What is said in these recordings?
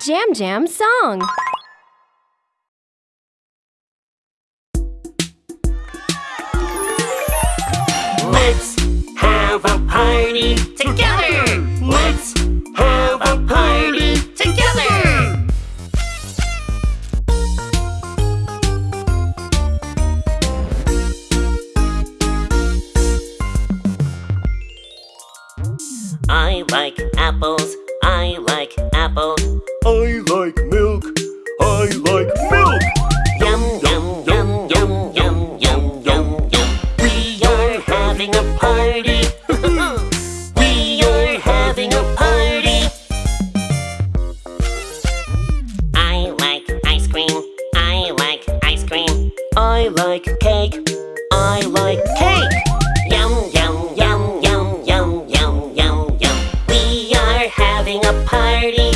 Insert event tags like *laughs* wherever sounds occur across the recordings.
Jam Jam song. Let's have a party together. Let's have a party together. I like apples. I like apples. I like milk. I like milk. Yum yum yum yum yum yum yum yum. We are having a party. we are having a party. I like ice cream. I like ice cream. I like cake. I like cake. Yum yum yum yum yum yum yum yum. We are having a party.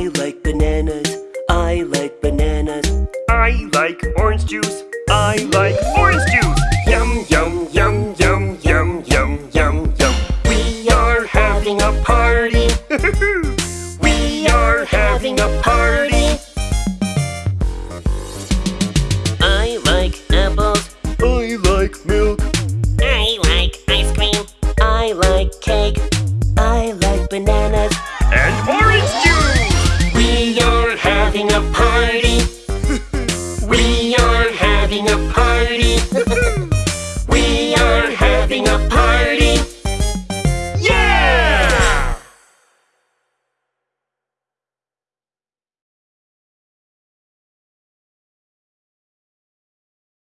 I like bananas. I like bananas. I like orange juice. I like orange juice. Yum yum yum yum yum yum yum yum. We are having a party. *laughs* we are having a party. I like apples. I like milk. I like ice cream. I like cake. Party. *laughs* we are having a party. *laughs*